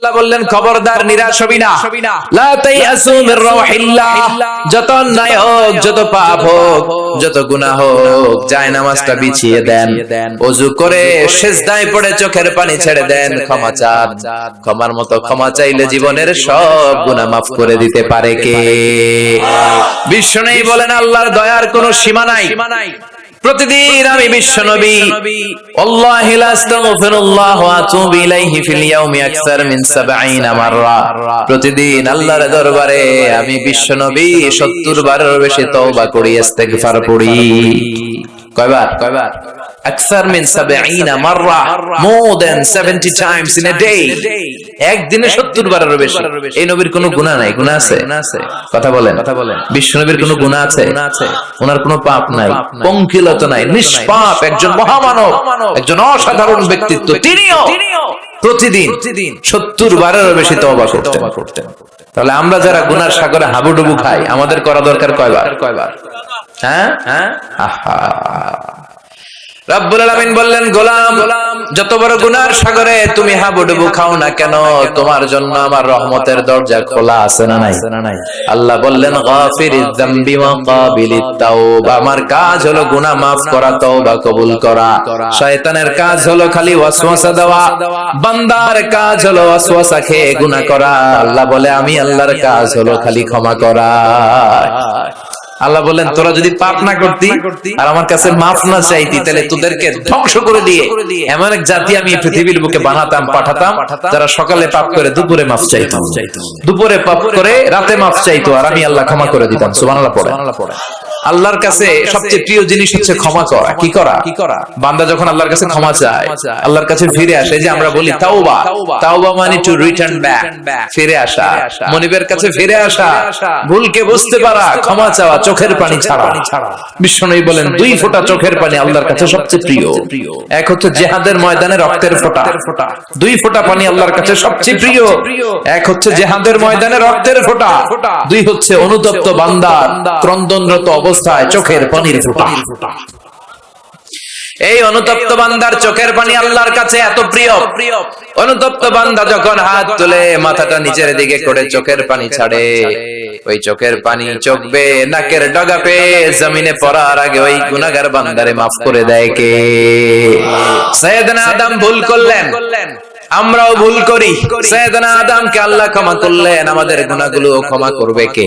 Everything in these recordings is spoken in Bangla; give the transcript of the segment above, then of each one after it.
আল্লাহ বললেন, খবরদার, নিরাশ হবি না। যত অন্যায় হোক, যত পাপ হোক, যত হোক যায় নামাজটা বিছিয়ে দেন। করে পড়ে চোখের পানি ছেড়ে দেন, ক্ষমা চান। ক্ষমার মতো ক্ষমা চাইলে জীবনের সব গুনাহ মাফ করে দিতে পারে কে? বিশ্বনেই বলেন, আল্লাহর দয়ার কোনো সীমা নাই। প্রতিদিন আমি বিশ্ব নবী আল্লাহি আস্তাগফিরুল্লাহ ওয়া ফিল ইয়াউমি আকসার মিন 70 মাররা। প্রতিদিন আল্লাহর দরবারে আমি বিশ্ব নবী 70 বারের বেশি তওবা করি, ইস্তেগফার পড়ি। কয়বার? কয়বার আকসার mean 70 মাররা more than 70 times in a day একদিনে 70 বারের বেশি। এই নবীর কোনো গুনাহ নাই গুনাহ আছে? কথা বলেন। কথা বলেন। বিশ্ব নবীর কোনো গুনাহ আছে? ওনার কোনো পাপ নাই পঙ্কিলতা নাই নিষ্পাপ একজন মহামানব একজন অসাধারণ ব্যক্তিত্ব। তিনিও প্রতিদিন সত্তর বারেরও বেশি তওবা করতেন। তাহলে আমরা যারা গুনার সাগরে হাবুডুবু খাই আমাদের করা দরকার কয়বার? কয়বার? হ্যাঁ? হ্যাঁ? আহা। রব্বুল আলামিন বললেন গোলাম যত বড় গুনার সাগরে তুমি হাবুডুবু খাও না কেন? তোমার জন্য আমার রহমতের দরজা খোলা আছে না নাই? আল্লাহ বললেন গাফিরিজ যামবি ওয়া কাবিলিত তাওবা। আমার কাজ হলো গুনাহ maaf করা তওবা কবুল করা। শয়তানের কাজ হলো খালি ওয়াসওয়াসা দেওয়া। বান্দার কাজ হলো ওয়াসওয়াসা খেয়ে গুনাহ করা। আল্লাহ বলে আমি আল্লাহর কাজ হলো খালি ক্ষমা করা। আল্লাহ বললেন তোরা যদি পাপ না করতি আর আমার কাছে মাফ না চাইতি তাহলে তোদেরকে ধ্বংস করে দিয়ে এমন এক জাতি আমি পৃথিবীর বুকে বানাতাম পাঠাতাম যারা সকালে পাপ করে দুপুরে মাফ চাইতো। দুপুরে পাপ করে রাতে মাফ চাইতো আর আমি আল্লাহ ক্ষমা করে দিতাম সুবহানাল্লাহ পড়ে। আল্লাহর কাছে সবচেয়ে প্রিয় জিনিস হচ্ছে ক্ষমা করা কি করা কি করা? বান্দা যখন আল্লাহর কাছে ক্ষমা চায় আল্লাহর কাছে ফিরে আসে যে আমরা বলি তাওবা তাওবা। মানে টু রিটার্ন ব্যাক ফিরে আসা মনিবের কাছে ফিরে আসা। ভুলকে বুঝতে পারা ক্ষমা চাওয়া চোখের পানি ছাড়া। বিশ্বনবী বলেন দুই ফোঁটা চোখের পানি আল্লাহর কাছে সবচেয়ে প্রিয়। এক হচ্ছে জেহাদের ময়দানে রক্তের ফোঁটা। দুই ফোঁটা পানি আল্লাহর কাছে সবচেয়ে প্রিয়। এক হচ্ছে জেহাদের ময়দানে রক্তের ফোঁটা। দুই হচ্ছে অনুতপ্ত বান্দার ক্রন্দনরত অবস্থায় চোখের পানির ফোঁটা। এই অনুতপ্ত বান্দার চোখের পানি আল্লাহর কাছে এত প্রিয়। অনুতপ্ত বান্দা যখন হাত তুলে মাথাটা নিচের দিকে করে চোখের পানি ছাড়ে। ওই চোখের পানি চোখবে নাকের ডগা পে জমিনে পড়ার আগে ওই গুনাগার বান্দারে মাফ করে দেয় কে? সৈয়দনা আদম ভুল করলেন। আমরাও ভুল করি। সৈয়দনা আদমকে আল্লাহ ক্ষমা করলেন, আমাদের গুনাহগুলো ক্ষমা করবে কে?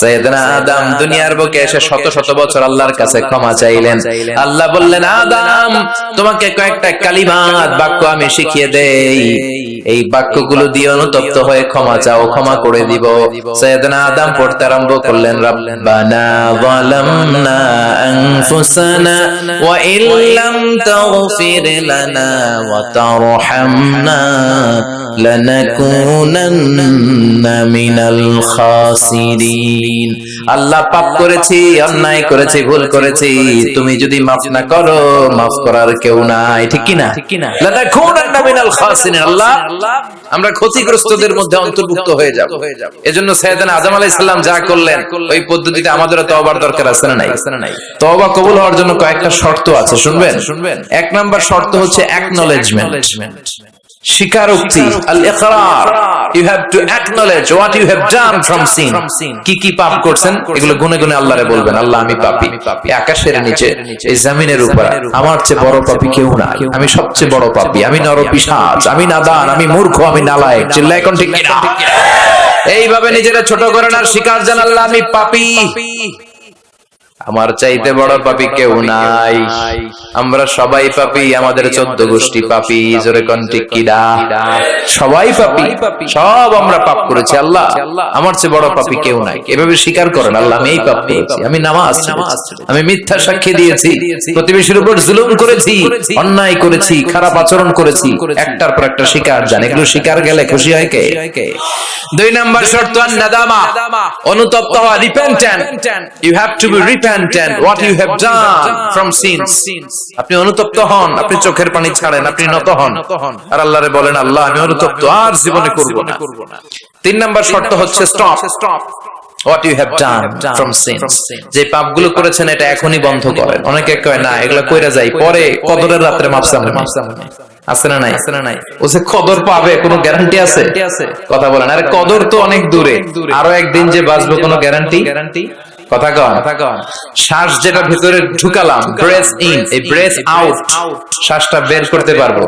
সৈয়দনা আদম দুনিয়ার বুকে এসে শত শত বছর আল্লাহর কাছে ক্ষমা চাইলেন। আল্লাহ বললেন, আদম, তোমাকে কয়েকটা কালিমাত বাক্য আমি শিখিয়ে দেই। এই বাক্যগুলো দিয়ে অনুতপ্ত হয়ে ক্ষমা চাও, ক্ষমা করে দিব। সৈয়দনা আদম পড়তে আরম্ভ করলেন, রব্বানা যালামনা আনফুসানা, ওয়া ইল্লাম তাগফির লানা ওয়া আল্লাহ পাপ করেছি, অন্যায় করেছি, ভুল করেছি, তুমি যদি মাফ না করো, মাফ করার কেউ নাই, ঠিক আল্লাহ, আমরা ক্ষতিগ্রস্তদের মধ্যে অন্তর্ভুক্ত হয়ে যাব। এজন্য সৈয়দনা আজম আলাইহিস সালাম যা করলেন, ওই পদ্ধতিতে আমাদেরও তওবার দরকার আছে না নাই? কবুল হওয়ার জন্য কয়েকটা শর্ত আছে, শুনবেন? শুনবেন এক নাম্বার শর্ত হচ্ছে অ্যাকনলেজমেন্ট স্বীকারোক্তি you have to acknowledge what you have done from sin কি কি পাপ করছেন? এগুলো গুনে গুনে আল্লাহরে বলবেন, আল্লাহ, আমি আকাশের নিচে, এই জমিনের উপর, আমার চেয়ে বড় পাপী কেউ না আমি সবচেয়ে বড় পাপী। আমি নরপিশাচ আমি নাদান, আমি মূর্খ, আমি নালায়েক। চিল্লা এখন ঠিক এইভাবে নিজেরা ছোট করেন আর স্বীকার জান, আল্লাহ, আমি পাপী। আমার চাইতে বড় পাপি কেউ নাই। আমরা সবাই পাপি আমাদের চোদ্দ গোষ্ঠী পাপি। জোরে কন্টিক কিডা। সবাই পাপি। সব আমরা পাপ করেছি আল্লাহ। আমার চেয়ে বড় পাপি কেউ নাই। এভাবে স্বীকার করেন আল্লাহ আমি এই পাপ করেছি আমি নামাজ আমি মিথ্যা সাক্ষী দিয়েছি প্রতিবেশীর উপর জুলুম করেছি অন্যায় করেছি খারাপ আচরণ করেছি। একটার পর একটা শিকার জান এগুলো শিকার গেলে খুশি হয় কে? দুই নাম্বার শর্ত অনুতপ্ত হওয়া repentant you have to be repentant what you have done from sins আপনি অনুতপ্ত হন আপনি চোখের পানি ছাড়েন আপনি নত হন। আর আল্লাহরে বলেন আল্লাহ আমি অনুতপ্ত আর জীবনে করব না। তিন নাম্বার শর্ত হচ্ছে stop what you have done from sins যে পাপগুলো করেছেন এটা এখনই বন্ধ করেন। অনেকে কয় না এগুলো কইরা যাই পরে কদরের রাত্রে মাপসাম আছে না নাই? আছে না নাই। ও যে কদর পাবে কোনো গ্যারান্টি আছে? কথা বলেন। আরে কদর তো অনেক দূরে। আরও একদিন যে বাঁচবো কোনো গ্যারান্টি গ্যারান্টি কথা কন। কথা কন। শ্বাস যেটা ভিতরে ঢুকালাম ব্রেথ ইন এই ব্রেথ আউট শ্বাসটা বের করতে পারব।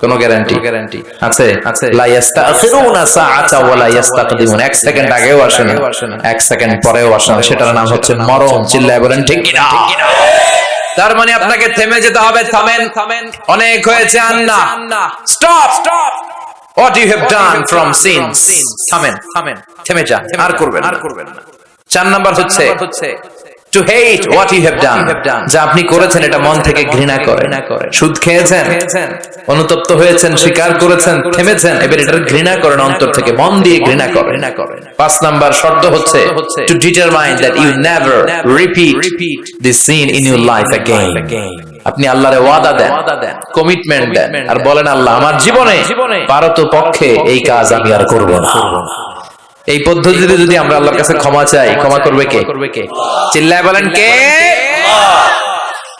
কোনো গ্যারান্টি গ্যারান্টি আছে? আছে। লা ইয়াস্তাখিরুনা সাআতা ওয়া লা ইয়াস্তাকদিমুন। এক সেকেন্ড আগেও আসে না। এক সেকেন্ড পরেও আসে না। সেটার নাম হচ্ছে মরণ। চিল্লায় বলেন ঠিক কিনা? তার মানে আপনাকে থেমে যেতে হবে। থামেন। থামেন অনেক হয়েছে আন্না। স্টপ স্টপ থামেন। থামেন। থেমে যান। আর করবেন আর করবেন না। চার নাম্বার হচ্ছে to hate what you have done যা আপনি করেছেন এটা মন থেকে ঘৃণা করে সুদ খেয়েছেন অনুতপ্ত হয়েছেন স্বীকার করেছেন থেমেছেন এবার এটা ঘৃণা করেন অন্তর থেকে মন দিয়ে ঘৃণা করেন। পাঁচ নাম্বার শর্ত হচ্ছে to determine that you never repeat this sin in your life আপনি আল্লাহরে ওয়াদা দেন কমিটমেন্ট দেন আর বলেন আল্লাহ আমার জীবনে পারত পক্ষে এই কাজ আমি আর করব না। এই পদ্ধতিতে যদি আমরা আল্লাহর কাছে ক্ষমা চাই ক্ষমা করবে কে? চিল্লায় বলেন কে?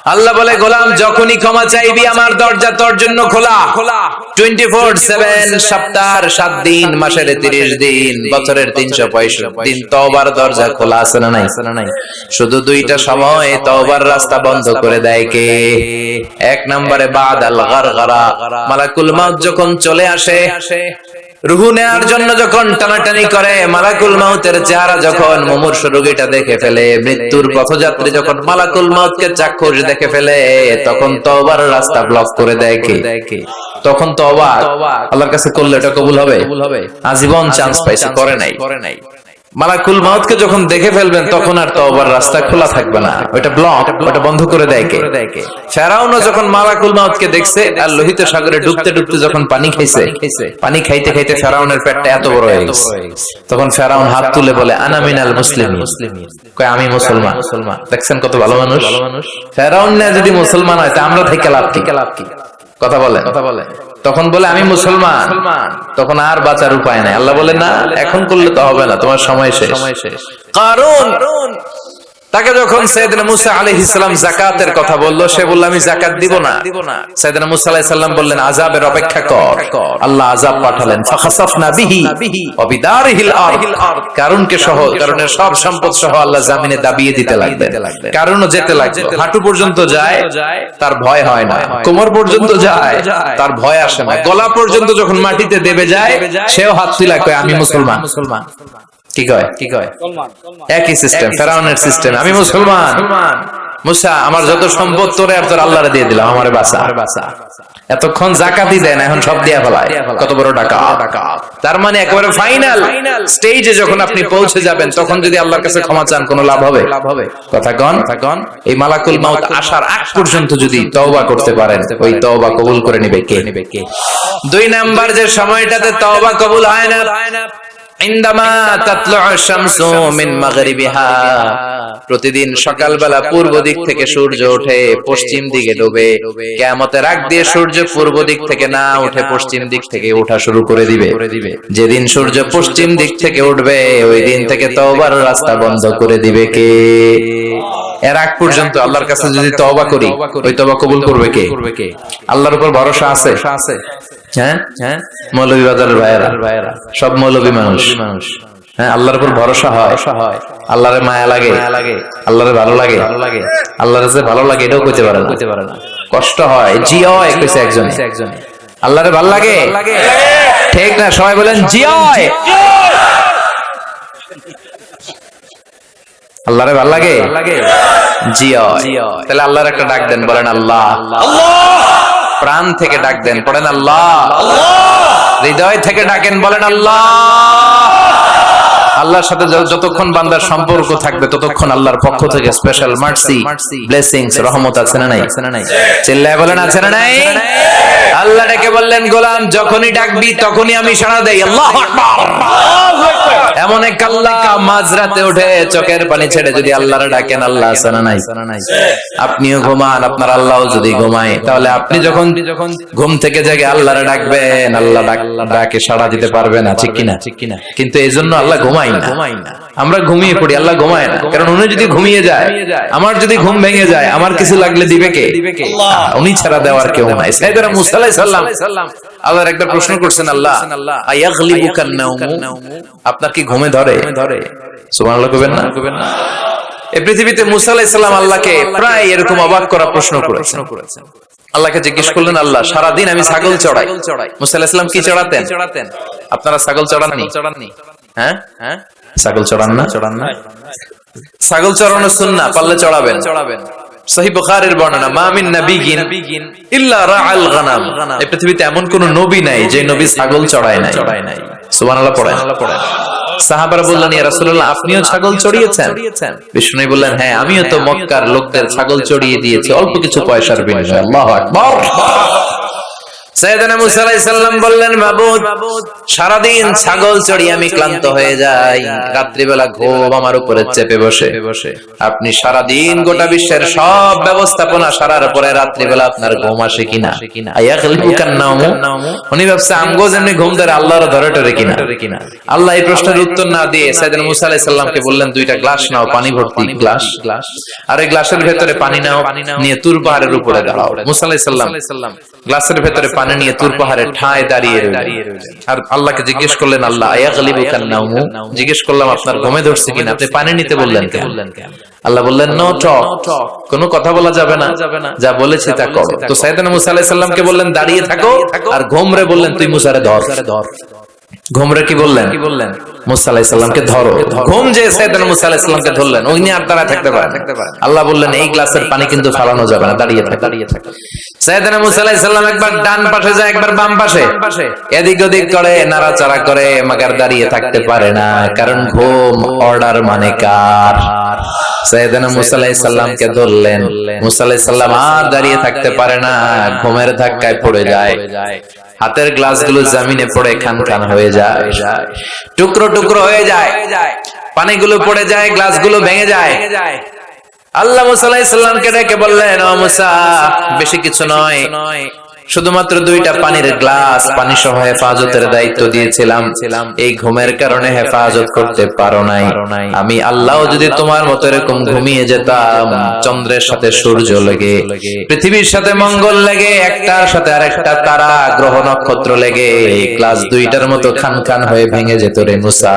আল্লাহ বলে গোলাম যখনই ক্ষমা চাইবি আমার দরজা তোর জন্য খোলা। খোলা। টোয়েন্টি ফোর সেভেন সপ্তাহের সাত দিন মাসের তিরিশ দিন বছরের তিনশো পঁয়ষট্টি দিন তবার দরজা খোলা আছে না নাই? নাই? শুধু দুইটা সময় তবার রাস্তা বন্ধ করে দেয় কে? এক নম্বরে বাদ আল গারগারা মালাকুল মাউত যখন চলে আসে। রুহু নেয়ার জন্য যখন টানাটানি করে মালাকুল মাউতের চেহারা যখন মুমূর্ষ রোগীটা দেখে ফেলে মৃত্যুর পথযাত্রী যখন মালাকুল মাউতকে চাক্ষুষ দেখে ফেলে তখন তো আবার রাস্তা ব্লক করে দেয় কে? তখন তওবা আল্লাহর কাছে করলে এটা কবুল হবে? আজীবন চান্স পাইছে করে নাই। করে নাই। মালাকুল মাউতকে যখন দেখে ফেলবেন, তখন আর তওবার রাস্তা খোলা থাকবে না। ওটা ব্লক ওটা বন্ধ করে দেয় কে? ফেরাউনও যখন মালাকুল মাউতকে দেখছে, আর লোহিত সাগরে ডুবতে ডুবতে যখন পানি খাইছে, পানি খাইতে খাইতে ফেরাউনের পেটটা এত বড় হয়ে গেছে। তখন ফেরাউন হাত তুলে বলে, আনা মিনাল মুসলিম কয়, আমি মুসলমান। মুসলমান দেখছেন কত ভালো মানুষ? ফেরাউন না যদি মুসলমান হয়, তা আমরা থেকে লাভ কি? কথা বলে কথা বলে তখন বলে আমি মুসলমান। তখন আর বাঁচার উপায় নাই। আল্লাহ বলে না এখন করলে তো হবে না তোমার সময় শেষ। সময় শেষ। কারণ তাকে যখন সৈয়দনা মুসা আলাইহিস সালাম যাকাতের কথা বলল, সে বলল, আমি যাকাত দিব না। সৈয়দনা মুসা বললেন, আযাবের অপেক্ষা কর। আল্লাহ আযাব পাঠালেন কারণকে সহ, কারণের সব সম্পদ সহ আল্লাহ জামিনে দাবিয়ে দিতে লাগবে কারণও যেতে লাগবে হাঁটু পর্যন্ত যায়, তার ভয় হয় না। কোমর পর্যন্ত যায়, তার ভয় আসে না। গলা পর্যন্ত যখন মাটিতে দেবে যায়, সেও হাত আমি মুসলমান মুসলমান। কি কয়? কি কয়? একই সিস্টেম ফেরাউনের সিস্টেম আমি মুসলমান। মুসা আমার যত সম্পদ তোরে আর তোর আল্লাহরে দিয়ে দিলাম আমার বাসা বাসা এতক্ষণ জাকাতই দেন এখন সব দিয়া ফেলায়। কত বড় টাকা তার মানে একেবারে ফাইনাল স্টেজে যখন আপনি পৌঁছে যাবেন তখন যদি আল্লাহর কাছে ক্ষমা চান কোনো লাভ হবে? লাভ হবে। কথা কন। কন। এই মালাকুল মাউত আসার আগ পর্যন্ত যদি তওবা করতে পারেন ওই তওবা কবুল করে নিবে কে? নিবে কে? দুই নাম্বার যে সময়টাতে তওবা কবুল হয় না প্রতিদিন সকালবেলা পূর্ব দিক থেকে সূর্য ওঠে, পশ্চিম দিকে ডোবে। কেমতের আগ দিয়ে সূর্য পূর্ব দিক থেকে না উঠে পশ্চিম দিক থেকে ওঠা শুরু করে দিবে। যেদিন সূর্য পশ্চিম দিক থেকে উঠবে, ওই দিন থেকে তওবার রাস্তা বন্ধ করে দিবে কে? এর আগ পর্যন্ত আল্লাহর কাছে যদি তওবা করি, ওই তওবা কবুল করবে কে? আল্লাহর উপর ভরসা আছে? হ্যাঁ? হ্যাঁ? মৌলভী বাজারের ভাইয়েরা। ভাইয়েরা সব মৌলভী মানুষ। মানুষ হ্যাঁ আল্লাহর উপর ভরসা হয়। আল্লাহরে মায়া লাগে। লাগে আল্লাহরে ভালো লাগে। ভালো লাগে আল্লাহরে যে ভালো লাগে, এটাও কইতে পারে না। কষ্ট হয়। জি হয়, কইছে একজন। একজন আল্লাহরে ভালো লাগে? ঠিক না, সবাই বলেন জি হয়। আল্লাহরে ভালো লাগে? জি হয়। তাহলে আল্লাহর একটা ডাক দেন, বলেন আল্লাহ আল্লাহ। প্রাণ থেকে ডাক দেন পড়েন আল্লাহ। হৃদয় থেকে ডাকেন বলেন আল্লাহ। আল্লাহর সাথে যতক্ষণ বান্দার সম্পর্ক থাকবে, ততক্ষণ আল্লাহর পক্ষ থেকে স্পেশাল মার্সি ব্লেসিংস রহমত আছে না নাই? চিল্লায় বলেন, আছে না নাই? আল্লাহ ডেকে বললেন, গোলাম, যখনই ডাকবি, তখনই আমি সাড়া দেই। আল্লাহ এমন এক আল্লাহ মাঝরাতে উঠে চোখের পানি ছেড়ে যদি আল্লাহর ডাকেন, আল্লাহ আছে না নাই? আপনিও ঘুমান, আপনার আল্লাহও যদি ঘুমায়, তাহলে আপনি যখন ঘুম থেকে জেগে আল্লাহর ডাকবেন, আল্লাহ ডাকে সাড়া দিতে পারবে না, ঠিক কিনা? কিন্তু এই জন্য আল্লাহ ঘুমায় ঘুমাই না। আমরা ঘুমিয়ে পড়ি আল্লাহ ঘুমায় না। কারণ উনি যদি ঘুমিয়ে যায় আমার যদি ঘুম ভেঙে যায় আমার কিছু লাগলে দিবে কে? উনি ছাড়া দেওয়ার কেউ নাই। সাইদারা মুসা আলাইহিস সালাম আল্লাহর একটা প্রশ্ন করছেন আল্লাহ আয়াগলিবুকান নাওমু? আপনার কি ঘুমে ধরে? ধরে। সুবহানাল্লাহ কইবেন না? কইবেন না। এই পৃথিবীতে মুসা আলাইহিস সালাম আল্লাহকে প্রায় এরকম অবাক করা প্রশ্ন করেছেন। আল্লাহকে জিজ্ঞেস করলেন আল্লাহ সারাদিন আমি ছাগল চড়াই। মুসা আলাইহিস সালাম কি চড়াতেন? আপনারা ছাগল চড়াননি। হ্যাঁ? হ্যাঁ? ছাগল চড়ান না? চড়ান না। ছাগল চড়ানো সুন্নাহ পারলে চড়াবেন। চড়াবেন। সহি বুখারীর বর্ণনা মা ইল্লা রাআল গানাম। এই পৃথিবীতে এমন কোন নবী নাই যে নবী ছাগল চড়ায় নাই। চড়ায় নাই সুবহানাল্লাহ পড়েন। সাহাবারা বললেন ইয়া রাসূলুল্লাহ আপনিও ছাগল চড়িয়েছেন? বিষ্ণু বললেন হ্যাঁ আমিও তো মক্কার লোকদের ছাগল চড়িয়ে দিয়েছি অল্প কিছু পয়সার বিনিময়ে। আল্লাহু আকবার। সৈয়দনা ছাগল চড়ি আমি ক্লান্ত হয়ে যাই। রাত্রিবেলা ঘুম আমার উপরে আপনি সারাদিন গোটা বিশ্বের সব ব্যবস্থাপনা সারার পরে রাত্রিবেলা আপনার ঘুম আসে কিনা? উনি ভাবছে, আমগো যেমনি ঘুম ধরে আল্লাহর ধরে টরে কিনা? আল্লাহ এই প্রশ্নের উত্তর না দিয়ে সৈয়দনা মুসা আলাইহিস সালামকে বললেন, দুইটা গ্লাস নাও, পানি ভর্তি গ্লাস। গ্লাস আর এই গ্লাসের ভেতরে পানি নাও, নিয়ে তুর পাহাড়ের উপরে দাঁড়াও। মুসা আলাইহিস সালাম গ্লাসের ভেতরে পানি নিয়ে তুর পাহাড়ে ঠায় দাঁড়িয়ে আর আল্লাহকে জিজ্ঞেস করলেন আল্লাহ জিজ্ঞেস করলাম আপনার ঘুমে ধরছে কিনা? আপনি পানি নিতে বললেন আল্লাহ বললেন নো টক কোনো কথা বলা যাবে না। যা বলেছি তা করো। তো সাইদান মুসা আলাহিসাল্লামকে বললেন দাঁড়িয়ে থাকো আর ঘুমরে বললেন তুই মুসারে ধর। ধর। ঘুমরে কি বললেন? কি বললেন? মুসা আলাইহিস সালামকে ধরো। ঘুম যে সাইয়েদনা মুসা ধরলেন ওই আর থাকতে পারে আল্লাহ বললেন এই গ্লাসের পানি কিন্তু ফালানো যাবে না দাঁড়িয়ে থাক। দাঁড়িয়ে থাক। সাইয়েদনা মুসা আলাইহিস একবার ডান পাশে যায় একবার বাম পাশে। এদিক ওদিক করে নাড়াচাড়া করে মাগার দাঁড়িয়ে থাকতে পারে না কারণ ঘুম অর্ডার মানে কার? ধরলেন। আর দাঁড়িয়ে থাকতে পারে না ঘুমের ধাক্কায় পড়ে যায়। হাতের গ্লাস গ্লাসগুলো জামিনে পড়ে খান খান হয়ে যায়। টুকরো টুকরো হয়ে যায়। পানিগুলো পড়ে যায় গ্লাসগুলো ভেঙে যায়। আল্লাহ মুসাল্লাহ ইসলামকে সালামকে ডেকে বললেন ও মুসা বেশি কিছু নয়। শুধুমাত্র দুইটা পানির গ্লাস পানি সহ হেফাজতের দায়িত্ব দিয়েছিলাম। এই ঘুমের কারণে হেফাজত করতে পারো নাই। আমি আল্লাহ যদি তোমার মতো এরকম ঘুমিয়ে যেতাম, চন্দ্রের সাথে সূর্য লেগে, পৃথিবীর সাথে মঙ্গল লেগে, একটার সাথে আরেকটা তারা, গ্রহ নক্ষত্র লেগে গ্লাস দুইটার মতো খান খান হয়ে ভেঙে যেত রে মুসা।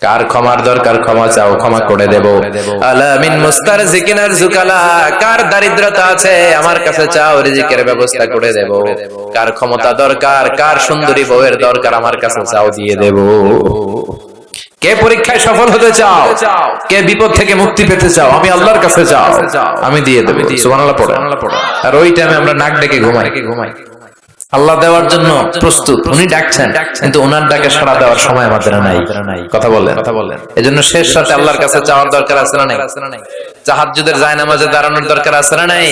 কার ক্ষমার দরকার ক্ষমা চাও ক্ষমা করে দেব। আলামিন মুস্তার জিকিনার জুকালা কার দারিদ্রতা আছে আমার কাছে চাও রিজিকের ব্যবস্থা করে দেব। কার ক্ষমতা দরকার কার সুন্দরী বউয়ের দরকার আমার কাছে চাও দিয়ে দেব। কে পরীক্ষায় সফল হতে চাও? কে বিপদ থেকে মুক্তি পেতে চাও? আমি আল্লাহর কাছে চাও। আমি দিয়ে দেব। সুবহানাল্লাহ পড়ে। আর ওই টাইমে আমরা নাক ডেকে ঘুমাই। ঘুমাই। আল্লাহ দেওয়ার জন্য প্রস্তুত। উনি ডাকছেন কিন্তু ওনার ডাকে সাড়া দেওয়ার সময় আমাদের নাই। কথা বলেন কথা বলেন এজন্য শেষ সাথে আল্লাহর কাছে যাওয়ার দরকার আছে না নাই। তাহাজ্জুদের যায় নামাজে দাঁড়ানোর দরকার আছে না নাই?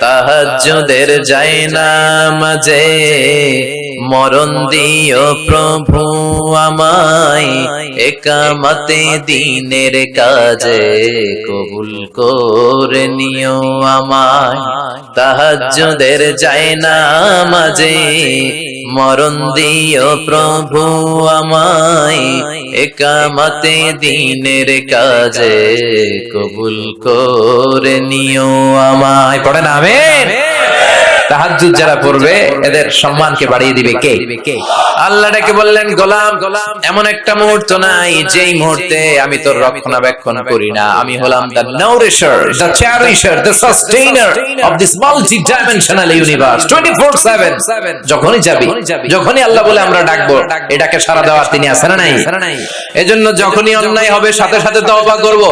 তাহাজ্জুদের যায় নামাজে মরণ দিও প্রভু আমায়। একামতে দিনের কাজে কবুল করে নিও আমায়। তাহাজ্জুদের যায় নামাজে মরণ দিও প্রভু আমায়। একামতে দিনের কাজে কবুল করে নিও আমায়। পড়ে না আমেন। তাহাজ্জুদ যারা পড়বে এদের সম্মানকে বাড়িয়ে দিবে কে? আল্লাহ ডেকে বললেন গোলাম গোলাম এমন একটা মুহূর্ত নাই যেই মুহূর্তে আমি তোর রক্ষণাবেক্ষণ করি না। আমি হলাম the nourisher the cherisher the sustainer of this multi dimensional universe 24/7 যখনই যাবি যখনই আল্লাহ বলে আমরা ডাকবো এটাকে সারা দেওয়ার তিনি আছেন না নাই। এজন্য যখনই অন্যায় হবে সাথে সাথে তওবা করব।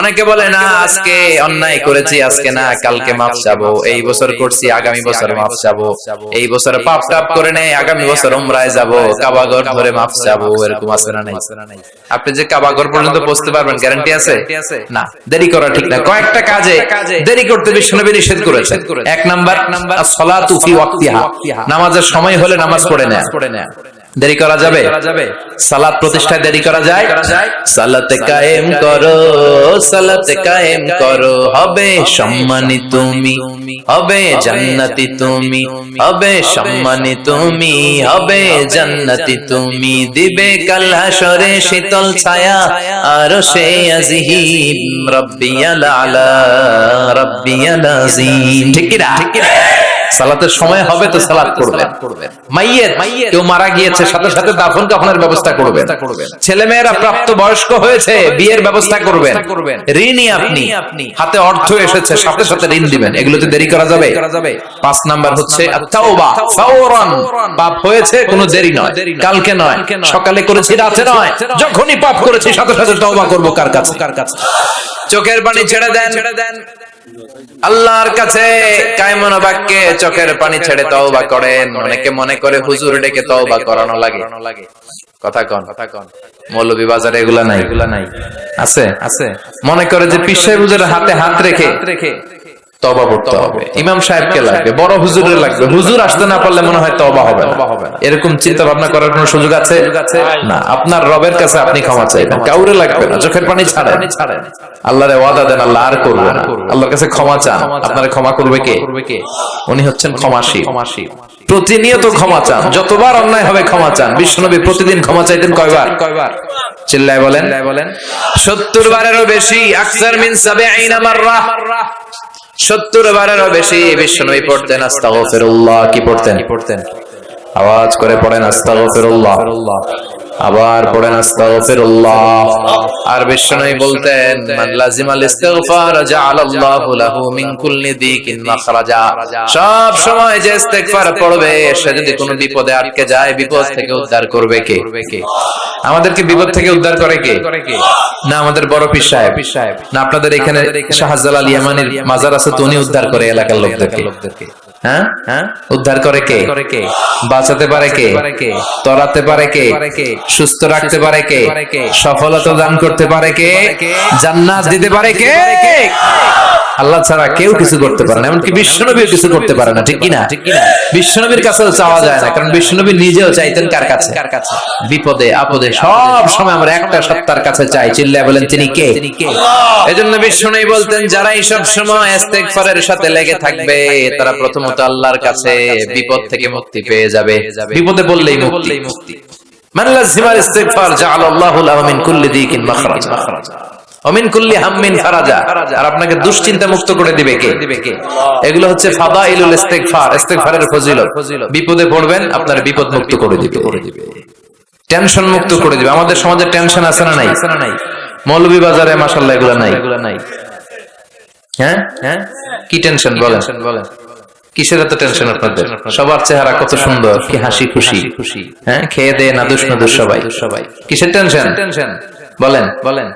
অনেকে বলে না আজকে অন্যায় করেছি আজকে না কালকে মাফ চাবো। এই বছর করছি আগামী বছর বছর মাফ চাবো এই বছর পাপ টাপ করে নেই আগামী বছর যাব কাবাগর ধরে মাফ চাবো এরকম আছে না নাই। আপনি যে কাবাগর পর্যন্ত পৌঁছতে পারবেন গ্যারান্টি আছে? না দেরি করা ঠিক না। কয়েকটা কাজে দেরি করতে বিশ্বনবী নিষেধ করেছেন এক নাম্বার সলাতু ফি ওয়াক্তিহা। নামাজের সময় হলে নামাজ পড়ে নেয়। দেরি করা যাবে? সালাত প্রতিষ্ঠায় দেরি করা যায়? সালাতে কায়েম করো সালাতে কায়েম করো। হবে সম্মানি তুমি হবে জান্নাতি তুমি হবে সম্মানী তুমি হবে জান্নাতি তুমি। দিবে কাল হাসরে শীতল ছায়া আর সে আজিহিম রব্বিয়াল আলা রব্বিয়াল আজিম। ঠিক কি না ঠিক কি না সালাতের সময় হবে তো সালাত করবেন মাইয়ের কেউ মারা গিয়েছে সাথে সাথে দাফন কাফনের ব্যবস্থা করবেন। ছেলে মেয়েরা প্রাপ্ত বয়স্ক হয়েছে বিয়ের ব্যবস্থা করবেন। ঋণই আপনি। হাতে অর্থ এসেছে সাথে সাথে ঋণ দিবেন। এগুলোতে দেরি করা যাবে। পাঁচ নাম্বার হচ্ছে পাপ হয়েছে কোনো দেরি নয়। কালকে নয়। সকালে করেছি রাতে নয়। যখনই পাপ করেছি সাথে সাথে তওবা করব কার কাছে? কার কাছে? চোখের পানি ছেড়ে দেন। ছেড়ে দেন। আল্লাহর কাছে কায়মন বাক্যে চোখের পানি ছেড়ে তওবা করেন। অনেকে মনে করে হুজুর ডেকে তওবা করানো লাগে। কথা কন। কথা কন মৌলভী বাজারে এগুলা নাই? এগুলা নাই। আছে? আছে। মনে করে যে পিস সাহেবের হাতে হাত রেখে রেখে তবা পড়তে হবে। ইমাম সাহেবকে লাগবে বড় হুজুরের লাগবে। হুজুর আসতে না পারলে মনে হয় তবা হবে না। এরকম চিন্তা ভাবনা করার কোনো সুযোগ আছে? না আপনার রবের কাছে আপনি ক্ষমা চাইবেন। কাউরে লাগবে না চোখের পানি ছাড়েন। আল্লাহরে ওয়াদা দেন আল্লাহ আর করবে না। আল্লাহর কাছে ক্ষমা চান। আপনারে ক্ষমা করবে কে? উনি হচ্ছেন ক্ষমাশীল। প্রতিনিয়ত ক্ষমা চান। যতবার অন্যায় হবে ক্ষমা চান। বিশ্বনবী প্রতিদিন ক্ষমা চাইতেন কয়বার? কয়বার? চিল্লায় বলেন। বলেন। সত্তর বারেরও বেশি। আকসার মিন সাবিঈনা মাররা। সত্তর বারেরও বেশি বিশ্বনবী পড়তেন আস্তাগফিরুল্লাহ। কি পড়তেন? পড়তেন? আওয়াজ করে পড়েন আস্তাগফিরুল্লাহ। আবার পড়েন আস্তাগফিরুল্লাহ। আর বিশ্বনবী বলতেন, মান ইস্তিগফার জাআলাল্লাহু লাহু মিন কুল্লি দিকিন মাখরাজা। সব সময় যে ইস্তিগফার পড়বে, সে যদি কোনো বিপদে আটকে যায়, বিপদ থেকে উদ্ধার করবে কে? আমাদেরকে বিপদ থেকে উদ্ধার করে কে? না আমাদের বড় পীর সাহেব। না আপনাদের এখানে শাহজালাল ইয়ামানির মাজার আছে তো উনি উদ্ধার করে এলাকার লোকদেরকে। হ্যাঁ? হ্যাঁ? উদ্ধার করে কে? বাঁচাতে পারে কে? তরাতে পারে কে? সুস্থ রাখতে পারে কে? সফলতা দান করতে পারে কে? জান্নাত দিতে পারে কে? আল্লাহ ছাড়া কেউ কিছু করতে পারে না এমনকি বিশ্বনবীও কিছু করতে পারে না ঠিক কিনা? বিশ্বনবীর কাছেও চাওয়া যায় না কারণ বিশ্বনবী নিজেও চাইতেন কার কাছে? কার কাছে? বিপদে আপদে সব সময় আমরা একটা সত্তার কাছে চাই। চিল্লায় বলেন তিনি কে? এজন্য বিশ্বনবী বলতেন যারা এই সব সময় ইস্তেগফারের সাথে লেগে থাকবে তারা প্রথমত আল্লাহর কাছে বিপদ থেকে মুক্তি পেয়ে যাবে। বিপদে বললেই মুক্তি। আর আপনাকে দুশ্চিন্তা করে দিবে কে? এগুলো হচ্ছে ফজিলত। বিপদে পড়বেন আপনার বিপদ মুক্ত করে দিবে। টেনশন মুক্ত করে দিবে। আমাদের সমাজে টেনশন আছে না নাই? মৌলভী বাজারে মাশাআল্লাহ এগুলো নাই। হ্যাঁ? হ্যাঁ? কি টেনশন বলেন? বলেন? কিসের এত টেনশন আপনাদের? সবার চেহারা কত সুন্দর কি হাসি খুশি। হ্যাঁ খেয়ে দে নাদুস নাদুস সবাই। সবাই। কিসের টেনশন টেনশন বলেন। বলেন।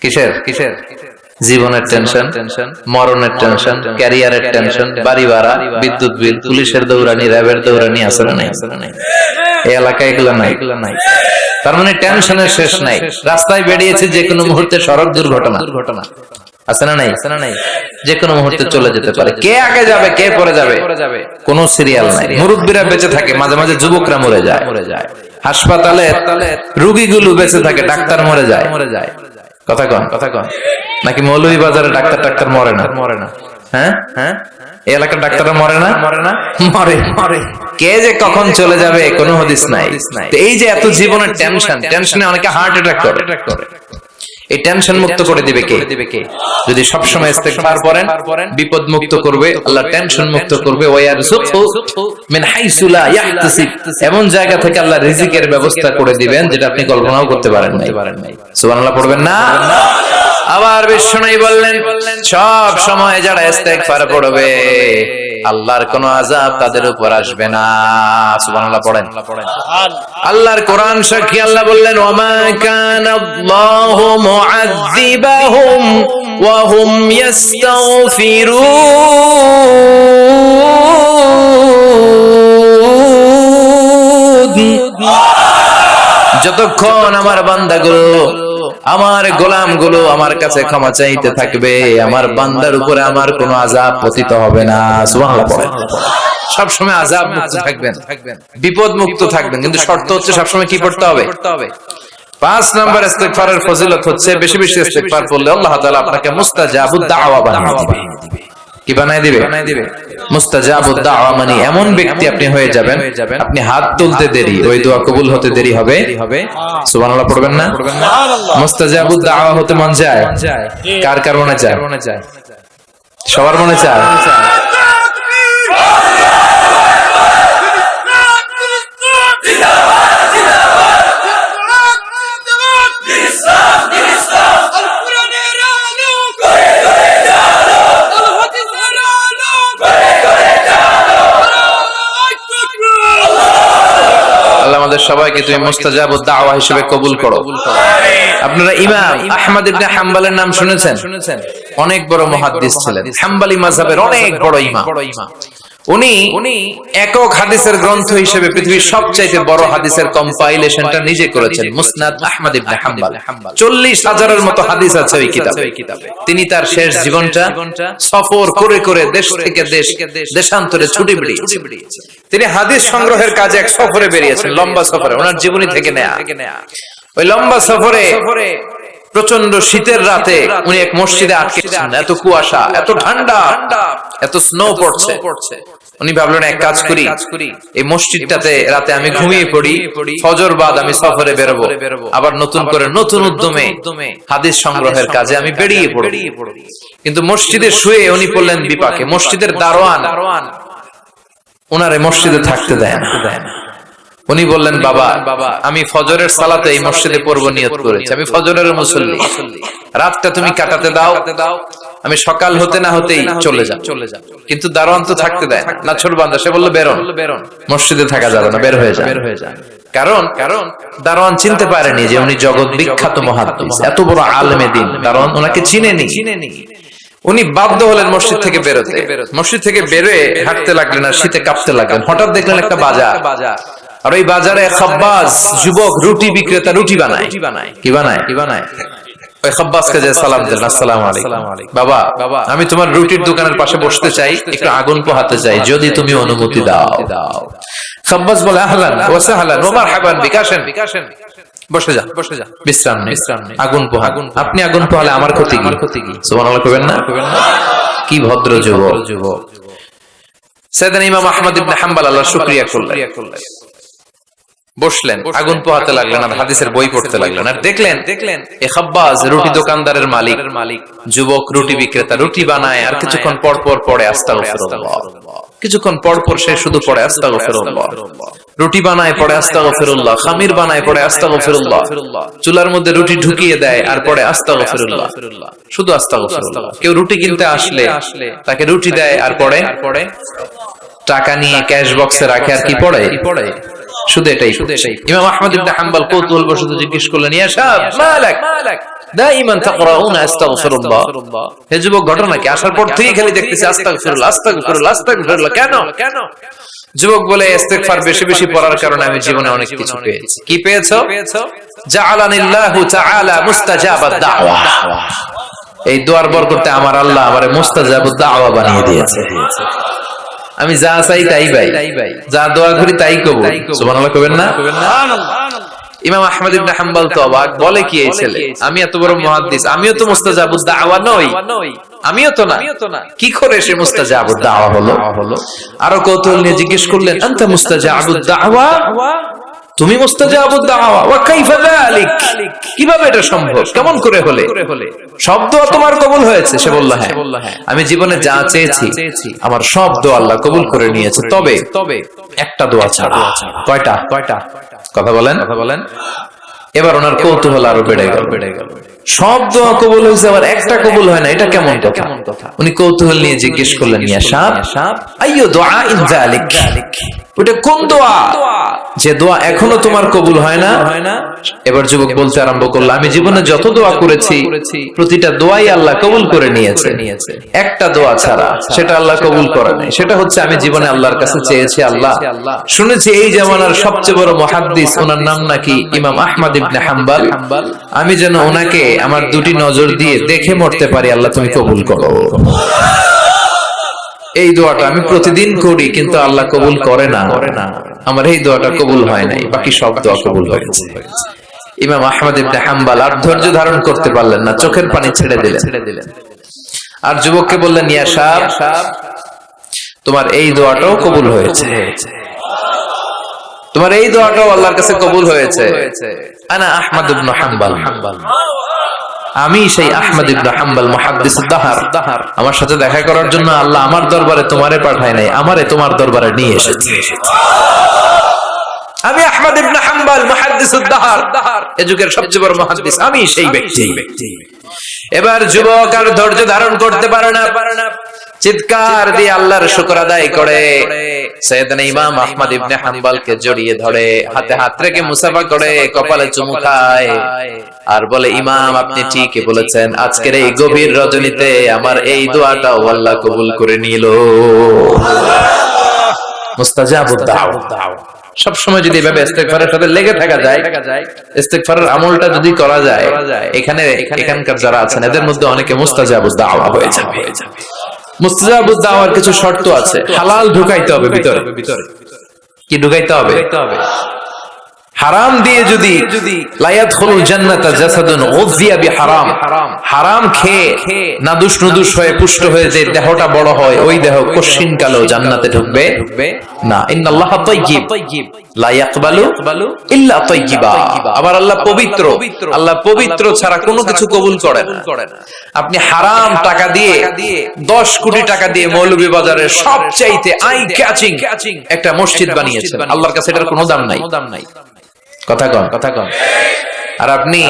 কিসের? কিসের? জীবনের টেনশন মরণের টেনশন ক্যারিয়ারের টেনশন বাড়ি ভাড়া বিদ্যুৎ বিল পুলিশের দৌড়ানি র্যাবের দৌড়ানি না নাই। এই এলাকায় এগুলো নাই। এগুলো নাই। তার মানে টেনশনের শেষ নাই। রাস্তায় বেরিয়েছে যে কোনো মুহূর্তে সড়ক দুর্ঘটনা। দুর্ঘটনা। আছে না নাই? নাই? যে কোনো মুহূর্তে চলে যেতে পারে। কে আগে যাবে কে পরে? যাবে? কোনো সিরিয়াল নাই। মুরব্বীরা বেঁচে থাকে মাঝে মাঝে যুবকরা মরে যায়। মরে যায়। হাসপাতালে রুগীগুলো বেঁচে থাকে ডাক্তার মরে যায়। মরে যায়। কথা কন। কথা কন। নাকি মৌলভী বাজারে ডাক্তার ডাক্তার মরে না? মরে না। হ্যাঁ? হ্যাঁ? এই এলাকার ডাক্তাররা মরে না? মরে না? মরে। মরে। কে যে কখন চলে যাবে কোনো হদিস নাই। এই যে এত জীবনের টেনশন টেনশনে অনেকে হার্ট অ্যাটাক করে। এই টেনশন মুক্ত করে দিবে কে? যদি সব সময় ইস্তেগফার করেন বিপদ মুক্ত করবে আল্লাহ টেনশন মুক্ত করবে ওয়ারযুকহু মিন হাইসু লা ইয়াহতাসিব এমন জায়গা থেকে আল্লাহ রিজিকের ব্যবস্থা করে দিবেন যেটা আপনি কল্পনাও করতে পারেন নাই। সুবহানাল্লাহ পড়বেন না? আবার বিষ্ণুই বললেন সব সময় যারা ইস্তেগফার পড়বে আল্লাহর কোন আজাব তাদের উপর আসবে না। পড়েন। আল্লাহর কোরআন সাক্ষী আল্লাহ বললেন যতক্ষণ আমার বান্দাগুলো আমার গোলামগুলো আমার কাছে ক্ষমা চাইতে থাকবে, আমার বান্দার উপরে আমার কোনো আজাব পতিত হবে না। সবসময় আজাব মুক্ত থাকবেন। বিপদ মুক্ত থাকবেন। কিন্তু শর্ত হচ্ছে সবসময় কি পড়তে হবে? পাঁচ নাম্বার ইস্তেকফারের ফজিলত হচ্ছে, বেশি বেশি ইস্তেকফার করলে আল্লাহ তাআলা আপনাকে মুস্তাজাবুদ দাওয়া বানিয়ে দিবে। কি বানায় দিবে? মানে এমন ব্যক্তি আপনি হয়ে যাবেন আপনি হাত তুলতে দেরি ওই দোয়া কবুল হতে দেরি হবে? সুবহানাল্লাহ পড়বেন না? মুস্তাজাবুদ দাওয়া হতে মন যায়? কার কার মনে যায় সবার মনে চায়। সবাইকে তুমি মুস্তাজাব দাওয়া হিসেবে কবুল করো। আপনারা ইমাম আহমদ ইবনে হাম্বালের নাম শুনেছেন শুনেছেন? অনেক বড় মুহাদ্দিস ছিলেন। হাম্বালি মাযহাবের অনেক বড় ইমাম। উনি উনি একক হাদিসের গ্রন্থ হিসেবে পৃথিবীর সবচাইতে বড় হাদিসের কম্পাইলেশনটা নিজে করেছেন মুসনাদ আহমদ ইবনে হাম্বল। চল্লিশ হাজারের মতো হাদিস আছে ওই কিতাবে। তিনি তার শেষ জীবনটা সফর করে করে দেশ থেকে দেশ, দেশান্তরে ছুটি বেরিয়েছে তিনি হাদিস সংগ্রহের কাজে এক সফরে বেরিয়েছেন, লম্বা সফরে, ওনার জীবনী থেকে নেয়া। ওই লম্বা সফরে প্রচণ্ড শীতের রাতে উনি এক মসজিদে আটকে এত কুয়াশা, এত ঠান্ডা, এত স্নো পড়ছে। উনি ভাবলেন এক কাজ করি। এই মসজিদটাতে রাতে আমি ঘুমিয়ে পড়ি। ফজর বাদ আমি সফরে বেরোবো। আবার নতুন করে নতুন উদ্যমে হাদিস সংগ্রহের কাজে আমি বেরিয়ে পড়ি। কিন্তু মসজিদে শুয়ে উনি পড়লেন বিপাকে। মসজিদের দারোয়ান ওনারে মসজিদে থাকতে দেয় না। উনি বললেন বাবা বাবা আমি ফজরের সালাতে এই মসজিদে পড়ব নিয়ত করেছি। আমি ফজরের মুসল্লি। রাতটা তুমি কাটাতে দাও। দাও। আমি সকাল হতে না হতেই চলে যা চলে যা কিন্তু দারোয়ান তো থাকতে দেয় না। ছোট বান্দা সে বলল বেরোন। বেরোন। মসজিদে থাকা যাবে না বের হয়ে যা বের হয়ে যা কারণ কারণ দারোয়ান চিনতে পারেনি যে উনি জগৎ বিখ্যাত মহাদ্দিস এত বড় আলমে দিন। দারোয়ান ওনাকে চিনেনি। চিনেনি। উনি বাধ্য হলেন মসজিদ থেকে বেরোতে। মসজিদ থেকে বেরোয় হাঁটতে লাগলেন আর শীতে কাঁপতে লাগলেন। হঠাৎ দেখলেন একটা বাজার। আর ওই বাজারে খাব্বাস যুবক রুটি বিক্রেতা রুটি বানায়। কি বানায়। কি বানায়? কি বানায়? ওই খাব্বাসকে যে সালাম দিলেন আসসালামু আলাইকুম। বাবা বাবা আমি তোমার রুটির দোকানের পাশে বসতে চাই একটু আগুন পোহাতে চাই যদি তুমি অনুমতি দাও। দাও। বলে আহলান ওয়া সাহলান ওয়া বিকাশেন। বিকাশেন। বসে বিশ্রাম নেই আগুন পোহা। আপনি আগুন পোহালে আমার ক্ষতি কি? ক্ষতি কি? সুবহানাল্লাহ কইবেন না? কি ভদ্র যুবক। যুবক। সেদিন ইমাম আহমদ ইবনে হাম্বল আল্লাহ শুকরিয়া করলেন। বসলেন আগুন পোহাতে লাগলেন আর হাদিসের বই পড়তে লাগলেন। আর দেখলেন দেখলেন এ খাব্বাজ রুটি দোকানদারের মালিক। মালিক। যুবক রুটি বিক্রেতা রুটি বানায় আর কিছুক্ষণ পর পর পড়ে আস্তাগফিরুল্লাহ। কিছুক্ষণ পর পর সে শুধু পড়ে আস্তাগফিরুল্লাহ। রুটি বানায় পড়ে আস্তাগফিরুল্লাহ খামির বানায় পড়ে আস্তাগফিরুল্লাহ। চুলার মধ্যে রুটি ঢুকিয়ে দেয় আর পড়ে আস্তাগফিরুল্লাহ। শুধু আস্তাগফিরুল্লাহ। কেউ রুটি কিনতে আসলে তাকে রুটি দেয় আর পড়ে। টাকা নিয়ে ক্যাশ বক্সে রাখে আর কি পড়ে? পড়ে? শুধু এটাই শুধু এটাই ইমাম আহমদ ইবনে হাম্বল কৌতূহল বশত জিজ্ঞেস করলেন ইয়া শাব মালাক দাইমান তাকরাউনা আস্তাগফিরুল্লাহ। হে যুবক ঘটনা কি? আসার পর থেকে খালি দেখতেছি আস্তাগফিরুল্লাহ আস্তাগফিরুল্লাহ আস্তাগফিরুল্লাহ কেন? কেন? যুবক বলে ইস্তেগফার বেশি বেশি পড়ার কারণে আমি জীবনে অনেক কিছু পেয়েছি? কি পেয়েছ? জাআলানিল্লাহু তাআলা মুস্তাজাবাদ দাওয়া। এই দোয়ার বরকতে আমার আল্লাহ আমারে মুস্তাজাবুদ দাওয়া বানিয়ে দিয়েছে। আমি যা চাই তাই পাই যা দোয়া করি তাই কব সুবহানাল্লাহ কবেন না? ইমাম আহমদ ইবনে হাম্বল তো অবাক। বলে কি এই ছেলে? আমি এত বড় মুহাদ্দিস। আমিও তো মুস্তাজাবুদ দাওয়া নই। আমিও তো না। কি করে সে মুস্তাজাবুদ দাওয়া হলো? আরও কৌতূহল নিয়ে জিজ্ঞেস করলেন আনতা মুস্তাজাবুদ দাওয়া? তুমি কীভাবে এটা সম্ভব? কেমন করে হলে? সব দোয়া তোমার কবুল হয়েছে সে বলল হ্যাঁ। আমি জীবনে যা চেয়েছি আমার সব দোয়া আল্লাহ কবুল করে নিয়েছে। তবে তবে একটা দোয়া ছাড়া। কয়টা? কয়টা? কথা বলেন। কথা বলেন। এবার ওনার কৌতূহল আরও বেড়ে গেল। বেড়ে গেল। সব দোয়া কবুল হয়েছে আবার একটা কবুল হয় না। এটা কেমন কথা? কেমন কথা? উনি কৌতূহল নিয়ে জিজ্ঞেস করলেন ইয়া সাপ সাপ আইয়ো দোয়া ইন যালিক। ওটা কোন দোয়া? যে দোয়া এখনও তোমার কবুল হয় না। এবার যুবক বলতে আরম্ভ করল আমি জীবনে যত দোয়া করেছি প্রতিটা দোয়াই আল্লাহ কবুল করে নিয়েছে। একটা দোয়া ছাড়া সেটা আল্লাহ কবুল করে নাই। সেটা হচ্ছে আমি জীবনে আল্লাহর কাছে চেয়েছি আল্লাহ। শুনেছি এই জামানার সবচেয়ে বড় মহাদ্দিস ওনার নাম নাকি ইমাম আহমদ ইবনে হাম্বাল। আমি যেন ওনাকে আমার দুটি নজর দিয়ে দেখে মরতে পারি আল্লাহ তুমি কবুল করো। এই দোয়াটা আমি প্রতিদিন করি, কিন্তু আল্লাহ কবুল করে না। আমার এই দোয়াটা কবুল হয় নাই, বাকি সব দোয়া কবুল হয়েছে ইমাম আহমদ ইবনে হাম্বাল আর ধৈর্য ধারণ করতে পারলেন না, চোখের পানি ছেড়ে দিলেন। আর যুবককে বললেন, ইয়া সাহেব, তোমার এই দোয়াটাও কবুল হয়েছে। তোমার এই দোয়াটাও আল্লাহর কাছে কবুল হয়েছে। আনা আহমদ ইবনে হাম্বাল হাম্বাল। আমি সেই আহমদ ইবনে হাম্বাল মুহাদ্দিস দাহার। দাহার আমার সাথে দেখা করার জন্য আল্লাহ আমার দরবারে তোমারে পাঠায় নাই, আমারে তোমার দরবারে নিয়ে এসেছে। আমি আহমদ ইবনে হাম্বাল মুহাদ্দিস দাহার। এ যুগের সবচেয়ে বড় মুহাদ্দিস, আমি সেই ব্যক্তি। এবার যুবক আর ধৈর্য ধারণ করতে পারে না পারে না। চিৎকার দিয়ে আল্লাহর শুকর আদায় করে। সৈয়দনা ইমাম আহমদ ইবনে হাম্বালকে জড়িয়ে ধরে হাতে হাত রেখে মুসাফা করে কপালে চুমু খায়। আর বলে ইমাম আপনি ঠিকই বলেছেন। আজকের এই গভীর রজনীতে আমার এই দোয়াটাও আল্লাহ কবুল করে নিল। মুস্তাজাবুদ দাওয়া। সব সময় যদি এভাবে ইস্তেগফারের সাথে লেগে থাকা যায় ইস্তেগফারের আমলটা যদি করা যায় এখানে এখানকার যারা আছেন এদের মধ্যে অনেকে মুস্তাজাবুদ দাওয়া হয়ে যাবে। মুস্তাজাবুদ দাওয়ার কিছু শর্ত আছে। হালাল ঢুকাইতে হবে ভিতরে। ভিতরে। কি ঢুকাইতে হবে। হারাম দিয়ে যদি জান্নাতা জাসাদুন হারাম খেয়ে হয়ে পুষ্ট হয়ে যে দেহটা বড় হয়, ওই দেহ কশিন কালো জান্নাতে ঢুকবে না। লা ইয়াকবালু ইল্লা আবার আল্লাহ পবিত্র আল্লাহ পবিত্র ছাড়া কোনো কিছু কবুল করে না। আপনি হারাম টাকা দিয়ে 10 কোটি টাকা দিয়ে মৌলভী বাজারের সবচাইতে আই ক্যাচিং একটা মসজিদ বানিয়েছেন। আল্লাহর কাছে এটার কোনো দাম নাই। কথা কন কথা কন। আর আপনি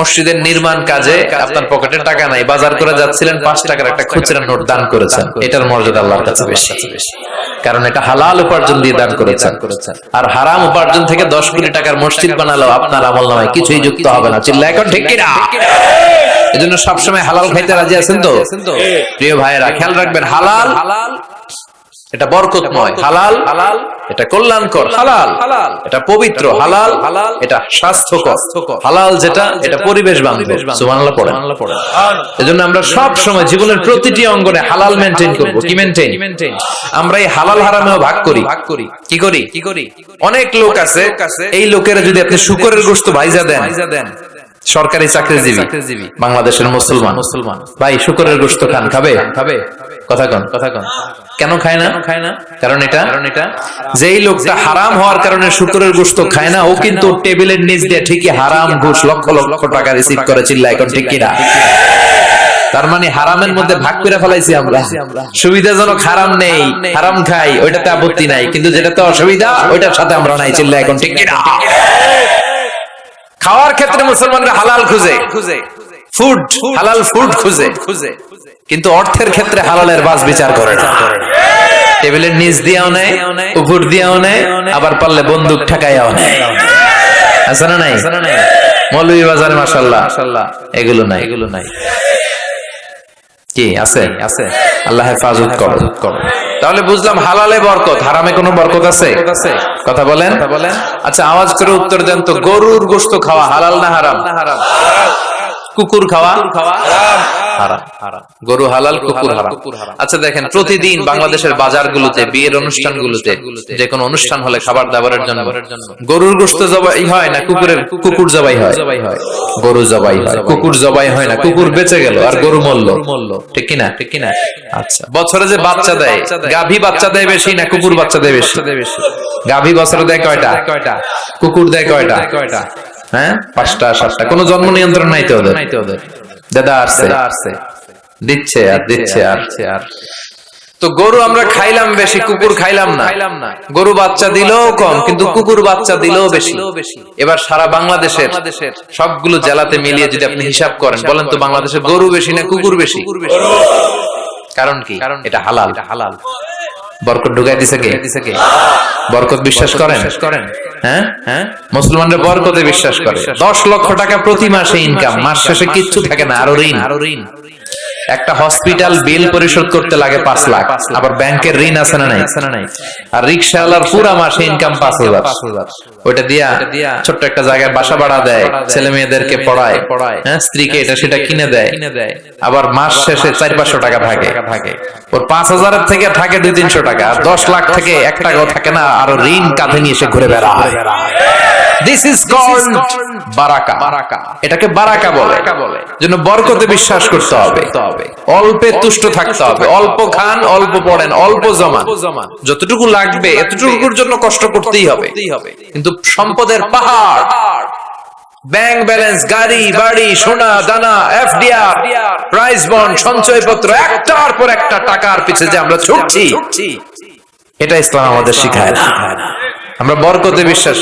মসজিদের নির্মাণ কাজে আপনার পকেটে টাকা নাই বাজার করে যাচ্ছিলেন পাঁচ টাকার একটা খুচরা নোট দান করেছেন। এটার মর্যাদা আল্লাহর কাছে বেশি। কারণ এটা হালাল উপার্জন দিয়ে দান করেছেন। আর হারাম উপার্জন থেকে দশ কোটি টাকার মসজিদ বানালো আপনার আমল নামায় কিছুই যুক্ত হবে না। চিল্লা এখন ঠিক কিনা? এজন্য সবসময় হালাল খাইতে রাজি আছেন তো? প্রিয় ভাইয়েরা খেয়াল রাখবেন হালাল হালাল এটা বরকতময় হালাল হালাল এটা কল্যাণকর হালাল হালাল এটা পবিত্র হালাল হালাল এটা স্বাস্থ্যকর হালাল যেটা এটা পরিবেশ বান্ধব সুবহানাল্লাহ পড়েন। এজন্য আমরা সব সময় জীবনের প্রতিটি অঙ্গনে হালাল মেনটেন করব কি আমরা এই হালাল হারামেও ভাগ করি। ভাগ করি। কি করি? কি করি? অনেক লোক আছে এই লোকেরা যদি আপনি শুকরের গোশত দেন ভাইজা দেন সরকারি চাকরিজীবী বাংলাদেশের মুসলমান। মুসলমান। ভাই শুকরের গোশত খান খাবে? খাবে কথা কন। কথা কন। কেন খায় না? খায় না? কারণ এটা কারণ এটা যেই লোকটা হারাম হওয়ার কারণে শুকরের গোশত খায় না ও কিন্তু টেবিলের নিচ দিয়ে ঠিকই হারাম ঘুষ লক্ষ লক্ষ টাকা রিসিভ করে চিল্লা এখন ঠিক কিনা? তার মানে হারামের মধ্যে ভাগ করে ফেলাইছি আমরা। সুবিধাজনক হারাম নেই হারাম খাই ওইটাতে আপত্তি নাই কিন্তু যেটাতে অসুবিধা ওইটার সাথে আমরা নাই চিল্লা এখন ঠিক কিনা? খাওয়ার ক্ষেত্রে মুসলমানরা হালাল খুঁজে। খুঁজে ফুড হালাল ফুড খুঁজে। খুঁজে কিন্তু অর্থের ক্ষেত্রে হালালের বাস বিচার করে না। টেবিলের নিচ দিয়েও নেয়, উপর দিয়েও নেয়, আবার পারলে বন্দুক ঠেকাইয়াও নেয়। আছে না নাই? মৌলভী বাজারে মাসাল্লাহ এগুলো নাই। এগুলো নাই কি, আছে? আছে আল্লাহ হেফাজত করো করো। তাহলে বুঝলাম হালালে বরকত হারামে কোনো বরকত আছে? কথা বলেন? আচ্ছা আওয়াজ করে উত্তর দেন তো গরুর গোস্ত খাওয়া হালাল না হারাম? হারাম। কুকুর খাওয়া হারাম। গরু হালাল কুকুর হারাম। আচ্ছা দেখেন প্রতিদিন বাংলাদেশের বাজারগুলোতে বিয়ের অনুষ্ঠানগুলোতে যে কোনো অনুষ্ঠান হলে খাবার দাবারের জন্য গরুর গোশত জবাই হয় না কুকুরের কুকুর জবাই হয়। গরু জবাই হয় কুকুর জবাই হয়। না কুকুর বেঁচে গেল আর গরু মরল। ঠিক কিনা? ঠিক কিনা? আচ্ছা। বছরে যে বাচ্চা দেয় গাভী বাচ্চা দেয় বেশি না কুকুর বাচ্চা দেয় বেশি? গাভী বছরে দেয় কয়টা? কয়টা? কুকুর দেয় কয়টা? কয়টা? হ্যাঁ? পাঁচটা সাতটা। কোনো জন্ম নিয়ন্ত্রণ নাই তো ওদের? দাদা আসছে। আসছে। দিচ্ছে আর দিচ্ছে আর আর। তো গরু আমরা খাইলাম বেশি কুকুর খাইলাম না। গরু বাচ্চা দিলেও কম কিন্তু কুকুর বাচ্চা দিলেও বেশি। এবার সারা বাংলাদেশের সবগুলো জেলাতে মিলিয়ে যদি আপনি হিসাব করেন বলেন তো বাংলাদেশে গরু বেশি না কুকুর বেশি? কারণ কি? কারণ এটা হালাল। হালাল। বরকত ঢুকাই দিছে কে? বরকত বিশ্বাস করেন? করেন। হ্যাঁ? হ্যাঁ? মুসলমানরা বরকতে বিশ্বাস করে। দশ লক্ষ টাকা প্রতি মাসে ইনকাম মাস শেষে কিচ্ছু থাকে না আরও ঋণ। আরও ঋণ। একটা হসপিটাল বিল পরিশোধ করতে লাগে পাঁচ লাখ। আবার ব্যাংকের ঋণ আছে না নাই? আর রিক্সাওয়ালার পুরা মাসে ইনকাম পাঁচ হাজার। ওইটা দিয়া ছোট্ট একটা জায়গায় বাসা ভাড়া দেয় ছেলে মেয়েদেরকে পড়ায়। পড়ায়। হ্যাঁ স্ত্রীকে এটা সেটা কিনে দেয়। আবার মাস শেষে চার পাঁচশো টাকা থাকে থাকে ওর পাঁচ হাজারের থেকে থাকে দুই তিনশো টাকা। আর দশ লাখ থেকে এক টাকাও থাকে না আরও ঋণ কাঁধে নিয়ে এসে ঘুরে বেড়ায়। দিস ইজ কল্ড বারাকা এটাকে বারাকা বলে। জন্য বরকতে বিশ্বাস করতে হবে। অল্পে তুষ্ট থাকতে হবে। অল্প খান অল্প পড়েন অল্প জমা যতটুকু লাগবে এতটুকুর জন্য কষ্ট করতেই হবে। কিন্তু সম্পদের পাহাড়। ব্যাংক ব্যালেন্স গাড়ি বাড়ি সোনা দানা এফডিআর প্রাইস বন্ড সঞ্চয়পত্র একটার পর একটা টাকার পিছে যে আমরা ছুটছি। এটা ইসলাম আমাদের শিখায় না। আমরা বরকতে বিশ্বাস।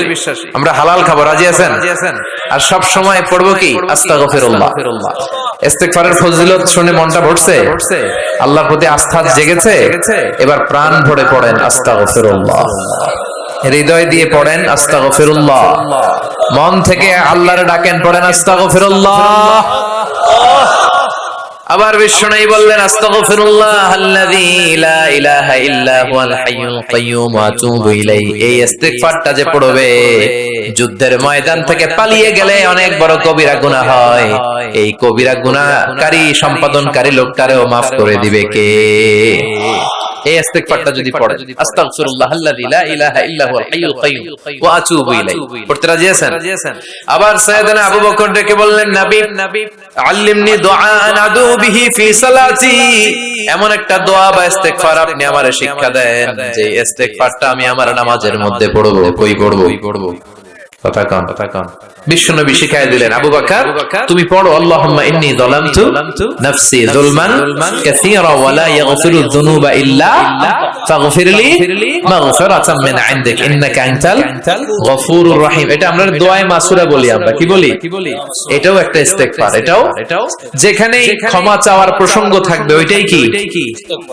আমরা হালাল খাব রাজি আছেন? আর সব সময় পড়ব কি? আস্তাগফিরুল্লাহ। ইস্তেগফারের ফজিলত শুনে মনটা ভরছে? আল্লাহর প্রতি আস্থা জেগেছে? এবার প্রাণ ভরে পড়েন আস্তাগফিরুল্লাহ। হৃদয় দিয়ে পড়েন আস্তাগফিরুল্লাহ। মন থেকে আল্লাহর ডাকেন পড়েন আস্তাগফিরুল্লাহ। আবার বিষ্ণু বললেন যে পড়বে, যুদ্ধের ময়দান থেকে পালিয়ে গেলে অনেক বড় কবিরা গুনাহ হয়। এই কবিরা গুনাহকারী, সম্পাদনকারী লোকটারেও মাফ করে দিবে কে? এই ইস্তিগফারটা যদি পড়ে আস্তাগফিরুল্লাহ আল্লাযী লা ইলাহা ইল্লা হুয়াল হাইয়ুল কাইয়্যুম ওয়া আতুবু ইলাইহি। পড়তে রাজি আছেন? আবার সাইয়েদনা আবু বকর ডেকে বললেন নবী নবী আল্লিমনি দুআআন আদু বিহি ফি সালাতি। এমন একটা দোয়া বা ইস্তেগফার আপনি আমারে শিক্ষা দেন যে ইস্তেগফারটা আমি আমার নামাজের মধ্যে পড়ব কই পড়ব? রহিম। এটা আমরা মাসুরা বলি আমরা। কি বলি? এটাও একটা যেখানে ক্ষমা চাওয়ার প্রসঙ্গ থাকবে, ওইটাই কি?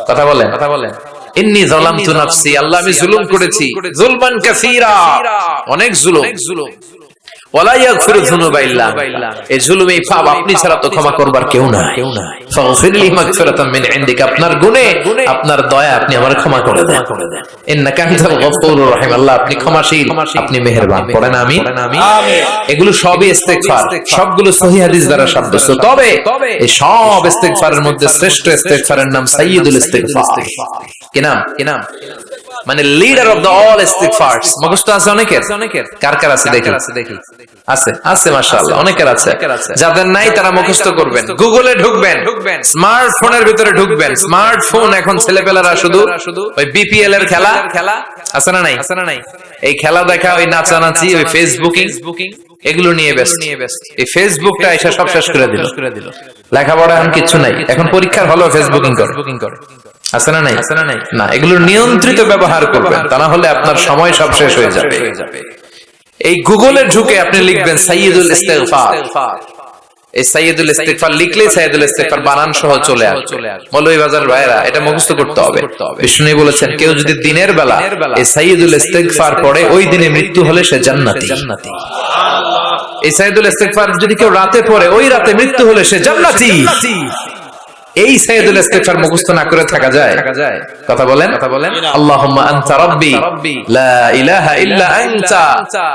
কথা বলেন কথা বলেন। ইন্নি যালামতু নাফসি আল্লাহ আমি জুলুম করেছি। জুলমান কাসীরা। অনেক জুলুম। আপনার আপনার দয়া আপনি আমার ক্ষমা করে দেন। আপনি ক্ষমাশীল আপনি মেহেরবান। এগুলো সবই সবগুলো হাদিস দ্বারা সাব্যস্ত। তবে এই সব ইস্তেগফারের মধ্যে শ্রেষ্ঠ ইস্তেগফারের নাম সাইয়্যিদুল ইস্তেগফার। কি নাম? কি নাম? মানে লিডার অফ দ্য অল ইস্তিগফারস মুখস্থ আছে অনেকের? অনেকের কার কার আছে দেখি? আছে আছে মাশাআল্লাহ, অনেকের আছে। যাদের নাই তারা মুখস্থ করবেন। গুগলে ঢুকবেন। স্মার্টফোনের ভিতরে ঢুকবেন। স্মার্টফোন এখন ছেলেপেলারা শুধু ওই বিপিএল এর খেলা। খেলা আছে না নাই? আছে না নাই এই খেলা দেখা, ওই নাচানাচি, ওই ফেসবুকিং এগুলো নিয়ে ব্যস্ত। এই ফেসবুকটা এসে সব শেষ করে দিল। লেখাপড়া এখন কিছু নাই। এখন পরীক্ষার হলো ফেসবুকিং করে। আছে না নাই? না এগুলোর নিয়ন্ত্রিত ব্যবহার করবেন তা না হলে আপনার সময় সব শেষ হয়ে যাবে। এই গুগলে ঢুকে আপনি লিখবেন সাইয়্যিদুল ইস্তেগফার। এই সাইয়্যিদুল ইস্তেগফার লিখলেই সাইয়্যিদুল ইস্তেগফার বানান সহ চলে আসবে। মৌলভী বাজার ভাইরা এটা মুখস্থ করতে হবে। বিষ্ণু বলেছেন কেউ যদি দিনের বেলা এই সাইয়্যিদুল ইস্তেগফার পড়ে ওই দিনে মৃত্যু হলে সে জান্নাতি। জান্নাতি। এই সাইয়্যিদুল ইস্তেগফার যদি কেউ রাতে পড়ে ওই রাতে মৃত্যু হলে সে জান্নাতি। এই সাইয়্যিদুল ইস্তিগফার মুখস্থ না করে থাকা যায়। কথা বলেন। কথা বলেন। আল্লাহুম্মা আনতা রাব্বি লা ইলাহা ইল্লা আনতা।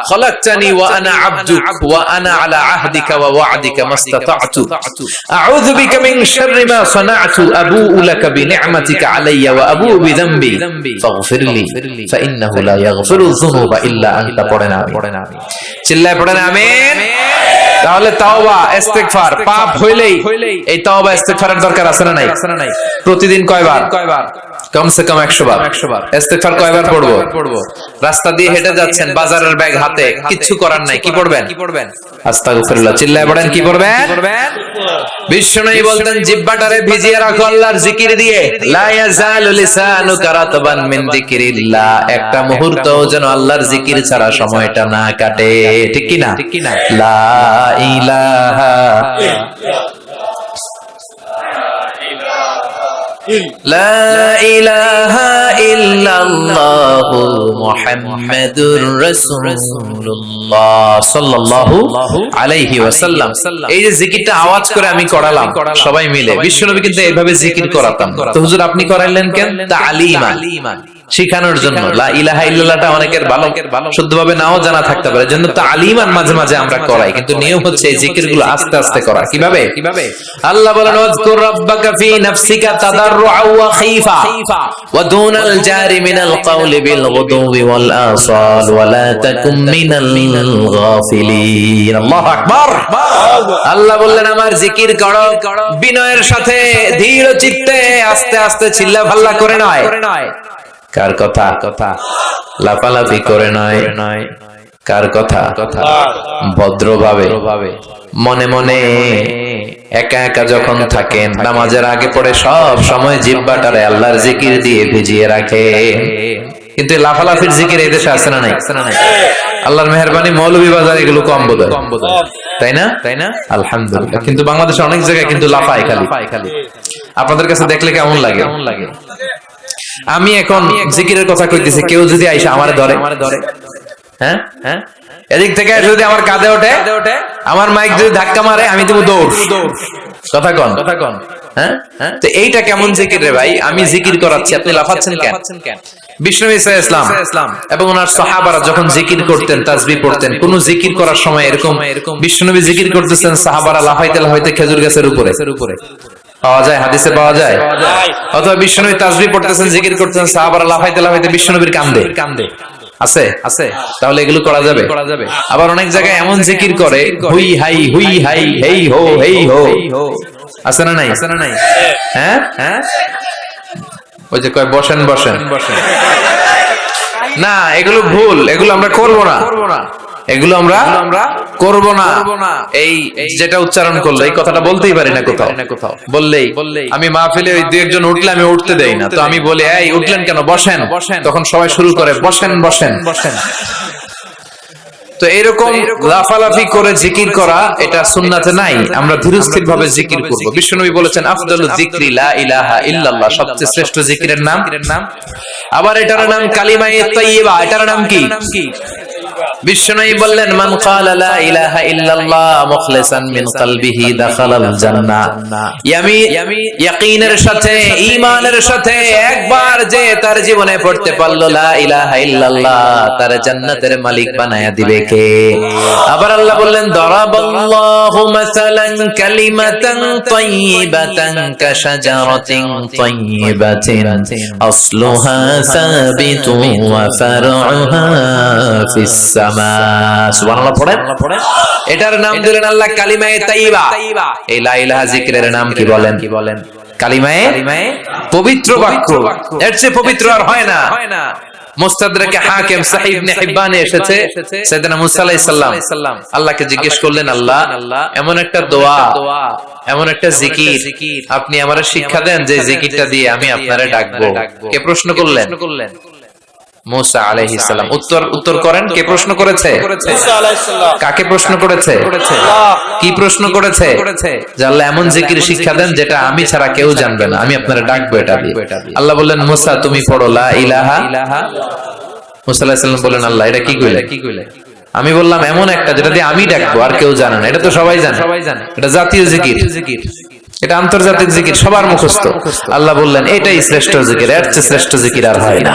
খলাকতানি ওয়া আনা আবদুক। ওয়া আনা আলা আহদিকা ওয়া ওয়া'দিকা মাস্তাতা'তু আউযু বিকা মিন শাররি মা সানা'তু। আবুউ লাকা বিনি'মাতিকা আলাইয়া ওয়া আবুউ বিযামবি। ফাগফিরলি ফাইন্নাহু লা ইয়াগফিরু যুনুবা ইল্লা আনতা। পড়েন আমি পড়েন আমি চিল্লায় পড়েন আমিন। তাহলে তাওবা ইস্তেগফার পাপ হইলেই এই তাওবা ইস্তেগফারের দরকার আছে না নাই? প্রতিদিন কয়বার? কয়বার? কমসে কম 100 বার। 100 বার। ইস্তেগফার কয়বার পড়ব? পড়ব? রাস্তা দিয়ে হেঁটে যাচ্ছেন বাজারের ব্যাগ হাতে কিচ্ছু করার নাই কি পড়বেন? কি পড়বেন? আস্তাগফিরুল্লাহ চিল্লায় পড়েন কি পড়বেন? বিশ্বনবী বলতেন জিব্বাটারে ভিজিয়ে রাখো আল্লাহর জিকির দিয়ে। লা ইয়াজালু লিসানুকা রাতবান মিন যিকিরিল্লাহ। একটা মুহূর্ত যেন আল্লাহর জিকির ছাড়া সময়টা না কাটে। ঠিক কি না ঠিক কি না إله إلا الله محمد رسول الله صلى الله عليه وسلم এই যে জিকিরটা আওয়াজ করে আমি করালাম, সবাই মিলে। বিশ্বনবী কিন্তু এইভাবে জিকির করাতাম তো হুজুর আপনি করাইলেন কেন? তালিমা শিখানোর জন্য। লা ইলাহা ইল্লাল্লাহটা অনেকের ভালো শুদ্ধভাবে নাও জানা থাকতে পারে। জন্য তালিমান মাঝে মাঝে আমরা করাই। কিন্তু নিয়ম হচ্ছে এই জিকিরগুলো আস্তে আস্তে করা কীভাবে? কীভাবে? আল্লাহ বলেন ওয়াজকুর রাব্বাকা ফি নাফসিকা তাদাররুআ ওয়া খাইফা ওয়া দুনাল জারি মিনাল কওলি বিল গুদুবি ওয়াল আসাল ওয়া লা তাকুম মিনাল গাফিলিন। আল্লাহু আকবার। আল্লাহ বললেন আমার জিকির করো। বিনয়ের সাথে ধীর চিত্তে আস্তে আস্তে চিল্লা ভাল্লা করে নয়। কার কথা? কথা লাফালাফি করে নয় নয় কার কথা? কথা ভদ্রভাবে। মনে মনে একা একা যখন থাকেন, নামাজের আগে পড়ে সব সময় জিব্বাটারে আল্লাহর জিকির দিয়ে ভিজিয়ে রাখে কিন্তু লাফালাফির জিকির এই দেশে আছে না নাই? আল্লাহর মেহরবানি মৌলভী বাজার এগুলো কম বোধ হয়। তাই না? তাই না আলহামদুলিল্লাহ। কিন্তু বাংলাদেশে অনেক জায়গায় কিন্তু লাফায় খালি। খালি আপনাদের কাছে দেখলে কেমন লাগে কেমন লাগে? আমি এখন জিকিরের কথা কইতেছি কেউ যদি আইসা আমার ধরে। ধরে। হ্যাঁ? হ্যাঁ? এদিক থেকে যদি আমার কাঁধে ওঠে আমার মাইক যদি ধাক্কা মারে আমি দেবো দৌড়। কথা কন। কথা কন। হ্যাঁ? হ্যাঁ? তো এইটা কেমন জিকির রে ভাই? আমি জিকির? করাচ্ছি আপনি লাফাচ্ছেন কেন? বিষ্ণু ইসা ইসলাম এবং ওনার সাহাবারা যখন জিকির করতেন তাজবি পড়তেন কোন জিকির করার সময় এরকম এরকম জিকির করতেছেন সাহাবারা লাফাইতে লাফাইতে খেজুর গাছের উপরে। উপরে। পাওয়া যায় হাদিসে পাওয়া যায়। অথবা বিষ্ণুনবী তাজবি পড়তেছেন জিকির করতেছেন সাহাবারা লাফাইতে লাফাইতে বিষ্ণুনবীর কান্দে। কান্দে আছে? আছে। তাহলে এগুলো করা যাবে। করা যাবে। আবার অনেক জায়গায় এমন জিকির করে হুই হাই হুই হাই হেই হো হেই হো। আছে না নাই? আছে না নাই? হ্যাঁ? হ্যাঁ? ওই যে কয় বসেন। বসেন বসেন। না এগুলো ভুল এগুলো আমরা করব না। করব না। এগুলো আমরা আমরা করব না। এই যেটা উচ্চারণ করল এই কথাটা বলতেই পারি না কোথাও। কোথাও। বললেই আমি মাহফিলে ওই দুই একজন উঠলে আমি উঠতে দেই না। তো আমি বলি এই উঠলেন কেন? বসেন। বসেন। তখন সবাই শুরু করে বসেন বসেন। বসেন। তো এরকম লাফালাফি করে জিকির করা এটা সুন্নাতে নাই। আমরা ধীরস্থির ভাবে জিকির করব। বিশ্বনবী বলেছেন আফদালু যিকরি লা ইলাহা ইল্লাল্লাহ সবচেয়ে শ্রেষ্ঠ জিকিরের নাম। নাম। আবার এটার নাম কালিমায়ে তাইয়্যিবা। এটার নাম কি? বিশ্বনবী বললেন, মান ক্বালা লা ইলাহা ইল্লাল্লাহ মুখলিসান মিন কলবিহি দাখালাল জান্নাহ। ইয়ামি ইয়াকিনের সাথে, ঈমানের সাথে একবার যে তার জীবনে পড়তে পারল, লা ইলাহা ইল্লাল্লাহ তার জান্নাতের মালিক বানায়া দিবে কে? আবার আল্লাহ বললেন, দরাবাল্লাহু মাসালান কালিমাতান তাইয়্যিবাতান কাশাজারাতিন তাইয়্যিবাতিন আসলুহা সাবিতুন ওয়া ফারউহা ফিস সামা সুবহানাল্লাহ পড়েন। এটার নাম দিলেন আল্লাহ কালিমায়ে তাইয়্যিবা। এই লা ইলাহা জিকিরের নাম কি বলেন? কি বলেন? কালিমায়ে পবিত্র বাক্য। এর চেয়ে পবিত্র আর হয় না। মুস্তাদরাকে হাকিম সাহিব ইবনে হিব্বানে এসেছে। সাইয়েদনা মুসা আলাইহিস সালাম। আল্লাহকে জিজ্ঞেস করলেন আল্লাহ এমন একটা দোয়া এমন একটা জিকির। আপনি আমারে শিক্ষা দেন যে জিকিরটা দিয়ে আমি আপনারে ডাকবো। কে প্রশ্ন করলেন? মুসা আলাইহিস সালাম। উত্তর উত্তর করেন? কে প্রশ্ন করেছে? কাকে প্রশ্ন করেছে? কি প্রশ্ন করেছে? যে আল্লাহ এমন জিকির শিক্ষা দেন যেটা আমি ছাড়া কেউ জানবে না। আমি আপনারা ডাকবো এটা দিয়ে। আল্লাহ বললেন মুসা তুমি পড়ো লা ইলাহা মুসা আলাইহিস সালাম বললেন আল্লাহ এটা কি কইলে? কি কইলে? আমি বললাম এমন একটা যেটা দিয়ে আমি ডাকবো আর কেউ জানে না। এটা তো সবাই জানে। সবাই জানে। এটা জাতীয় জিকির। এটা আন্তর্জাতিক জিকির সবার মুখস্থ। আল্লাহ বললেন এটাই শ্রেষ্ঠ জিকির এর চেয়ে শ্রেষ্ঠ জিকির আর হয় না।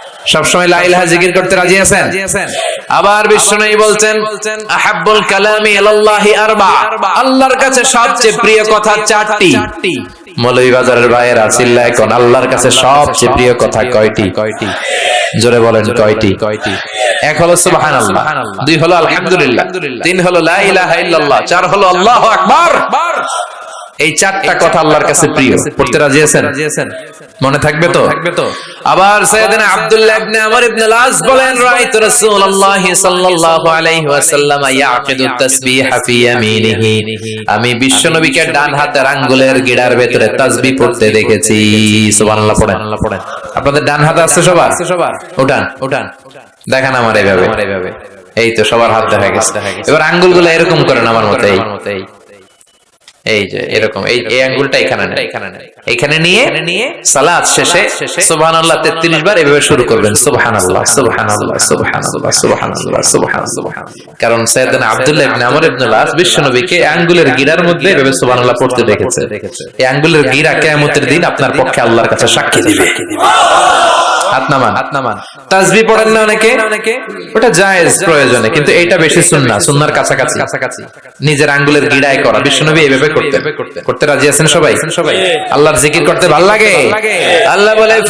সবসময় লা ইলাহা জিকির করতে রাজি আছেন? আবার বিষ্ণুই বলছেন আহাব্বুল কালামি ইলাল্লাহি আরবা। আল্লাহর কাছে সবচেয়ে প্রিয় কথা চারটি। মৌলভীবাজারের ভাইয়েরা চিল্লা এখন আল্লাহর কাছে সবচেয়ে প্রিয় কথা কয়টি? কয়টি? জোরে বলেন কয়টি? কয়টি? এক হলো সুবহানাল্লাহ দুই হলো আলহামদুলিল্লাহ তিন হলো লা ইলাহা ইল্লাল্লাহ চার হলো আল্লাহু আকবার। এই চারটা কথা আল্লাহর কাছে প্রিয়। পড়তে রাজি আছেন? মনে থাকবে তো? আবার সাইয়েদনা আব্দুল্লাহ ইবনে আমর ইবনে লাস বলেন রাআইতু রাসূলুল্লাহ সাল্লাল্লাহু আলাইহি ওয়াসাল্লাম ইয়াকিদু তাসবিহা ফি ইয়ামিনিহি। আমি বিশ্বনবীকে ডান হাতের আঙ্গুলের গিড়ার ভেতরে তাসবিহ পড়তে দেখেছি। সুবহানাল্লাহ পড়েন। আপনাদের ডান হাতে আছে সবার? সবার। উঠান। উঠান। দেখান আমার এইভাবে। এইভাবে। এই তো সবার হাত দেখা গেছে। এবার আঙ্গুলগুলো এরকম করেন আমার মতে এই এই যে, এরকম, এই এই এখানে এখানে নিয়ে নিয়ে শেষে সুবহানাল্লাহ 33 বার এভাবে শুরু করবেন। কারণ আব্দুল্লাহ ইবনে আমর ইবনে বিশ্বনবীকে আঙ্গুলের গিরার মধ্যে এভাবে সুবহানাল্লাহ পড়তে দেখেছে। এই আঙ্গুলের গিরা কিয়ামতের দিন আপনার পক্ষে আল্লাহর কাছে সাক্ষী দিবে। হাত নামান হাত নামান। পড়েন না অনেকে? ওটা জায়েজ প্রয়োজনে, কিন্তু এটা বেশি সুন্নাহ, সুন্নাহর কাছাকাছি। কাছাকাছি নিজের আঙ্গুলের গিড়ায় করা। বিশ্বনবী এইভাবে করতে। করতে। রাজি আছেন সবাই? সবাই। আল্লাহর জিকির করতে ভালো লাগে? আল্লাহ বলে